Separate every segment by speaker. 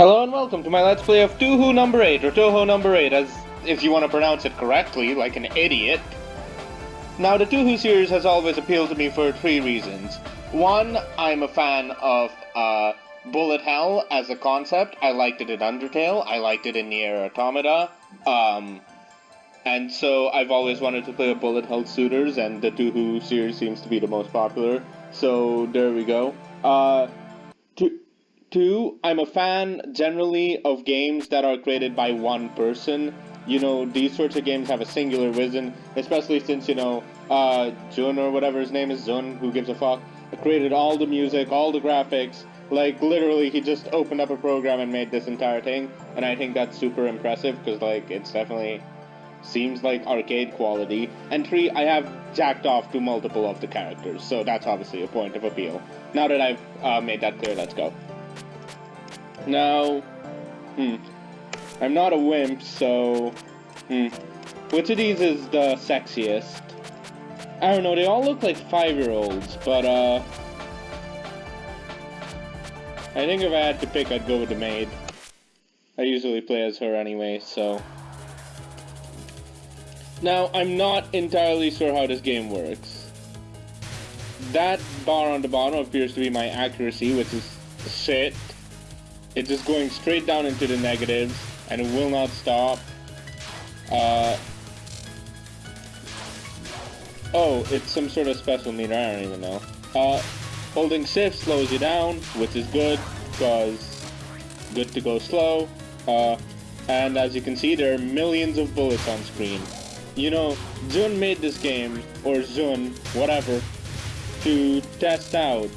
Speaker 1: Hello and welcome to my Let's Play of Touhou number 8, or Touhou number 8, as if you want to pronounce it correctly, like an idiot. Now, the Touhou series has always appealed to me for three reasons. One, I'm a fan of uh, Bullet Hell as a concept. I liked it in Undertale, I liked it in Nier Automata, um, and so I've always wanted to play a Bullet Hell Shooters, and the Touhou series seems to be the most popular. So, there we go. Uh, Two, I'm a fan generally of games that are created by one person. You know, these sorts of games have a singular vision, especially since, you know, uh, Jun or whatever his name is, Jun, who gives a fuck, created all the music, all the graphics. Like, literally, he just opened up a program and made this entire thing, and I think that's super impressive, because, like, it's definitely seems like arcade quality. And three, I have jacked off to multiple of the characters, so that's obviously a point of appeal. Now that I've uh, made that clear, let's go. Now, hmm, I'm not a wimp, so, hmm, which of these is the sexiest? I don't know, they all look like five-year-olds, but, uh, I think if I had to pick, I'd go with the maid. I usually play as her anyway, so... Now, I'm not entirely sure how this game works. That bar on the bottom appears to be my accuracy, which is shit. It's just going straight down into the negatives, and it will not stop. Uh, oh, it's some sort of special meter, I don't even know. Uh, holding shift slows you down, which is good, because good to go slow. Uh, and as you can see, there are millions of bullets on screen. You know, Jun made this game, or Zun, whatever, to test out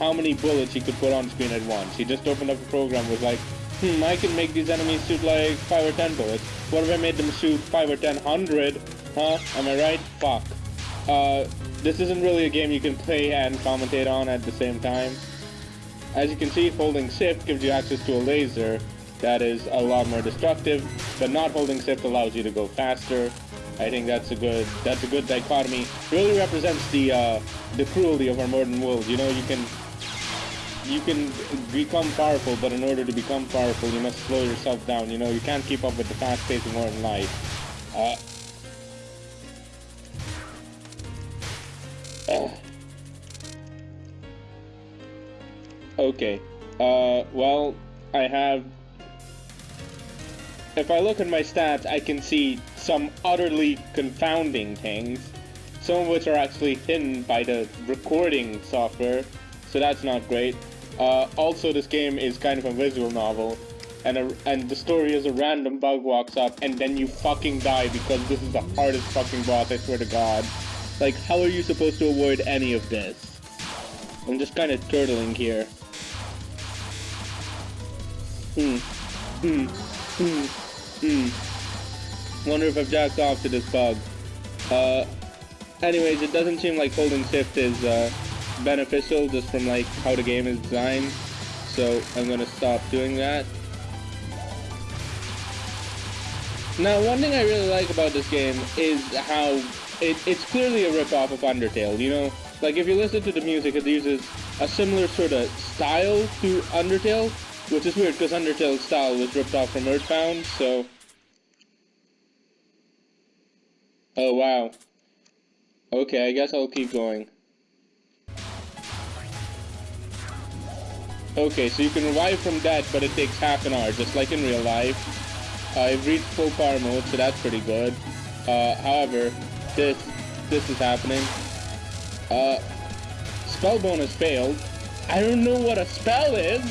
Speaker 1: how many bullets he could put on screen at once. He just opened up a program, was like, hmm, I can make these enemies shoot like 5 or 10 bullets. What if I made them shoot 5 or 10 hundred? Huh? Am I right? Fuck. Uh, this isn't really a game you can play and commentate on at the same time. As you can see, holding shift gives you access to a laser that is a lot more destructive, but not holding shift allows you to go faster. I think that's a good that's a good dichotomy. Really represents the uh, the cruelty of our modern world. You know, you can you can become powerful, but in order to become powerful, you must slow yourself down. You know, you can't keep up with the fast pace of modern life. Uh, Okay. Uh, well, I have... If I look at my stats, I can see some utterly confounding things. Some of which are actually hidden by the recording software, so that's not great. Uh, also, this game is kind of a visual novel, and a, and the story is a random bug walks up, and then you fucking die because this is the hardest fucking boss, I swear to god. Like, how are you supposed to avoid any of this? I'm just kind of turtling here. Hmm. Hmm. Hmm. Hmm. Wonder if I've jacked off to this bug. Uh, anyways, it doesn't seem like holding shift is, uh, beneficial just from like how the game is designed. So I'm gonna stop doing that. Now one thing I really like about this game is how it, it's clearly a ripoff of Undertale, you know? Like if you listen to the music it uses a similar sort of style to Undertale, which is weird because Undertale's style was ripped off from Earthbound, so... Oh wow. Okay, I guess I'll keep going. Okay, so you can revive from that, but it takes half an hour, just like in real life. I've reached full power mode, so that's pretty good. Uh, however, this this is happening. Uh, spell bonus failed. I don't know what a spell is.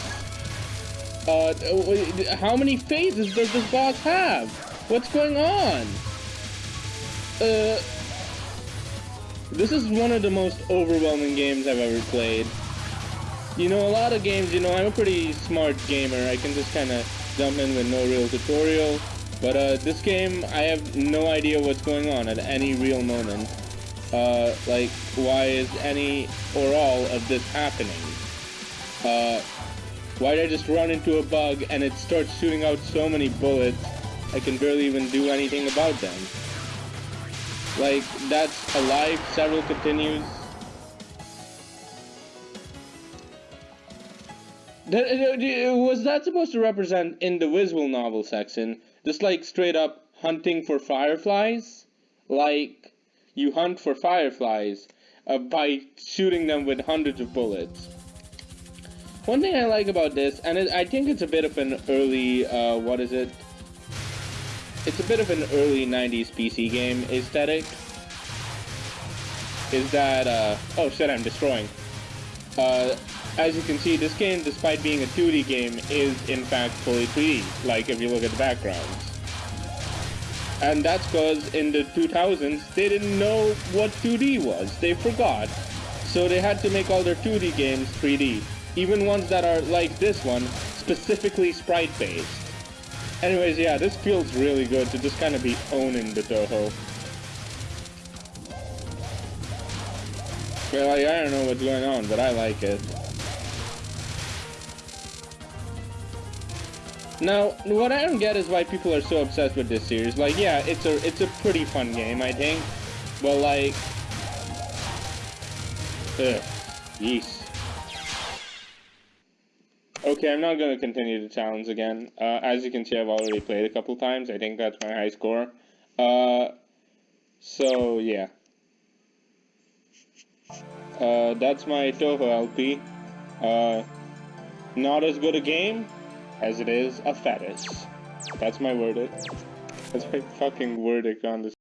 Speaker 1: Uh, how many phases does this boss have? What's going on? Uh, this is one of the most overwhelming games I've ever played. You know, a lot of games, you know, I'm a pretty smart gamer. I can just kind of jump in with no real tutorial. But uh, this game, I have no idea what's going on at any real moment. Uh, like, why is any or all of this happening? Uh, why did I just run into a bug and it starts shooting out so many bullets, I can barely even do anything about them? Like, that's alive, several continues, was that supposed to represent in the visual novel section, just like straight up hunting for fireflies? Like, you hunt for fireflies uh, by shooting them with hundreds of bullets. One thing I like about this, and it, I think it's a bit of an early, uh, what is it? It's a bit of an early 90s PC game aesthetic. Is that, uh, oh shit, I'm destroying. Uh, as you can see, this game, despite being a 2D game, is in fact fully 3D, like if you look at the backgrounds. And that's because in the 2000s, they didn't know what 2D was. They forgot. So they had to make all their 2D games 3D. Even ones that are like this one, specifically sprite-based. Anyways, yeah, this feels really good to just kind of be owning the Touhou. Well, like, I don't know what's going on, but I like it. Now, what I don't get is why people are so obsessed with this series. Like, yeah, it's a it's a pretty fun game, I think. But like, ugh. Okay, I'm not gonna continue the challenge again. Uh, as you can see, I've already played a couple times. I think that's my high score. Uh, so yeah. Uh, that's my Touhou LP. Uh, not as good a game, as it is a fetish. That's my verdict. That's my fucking verdict on this.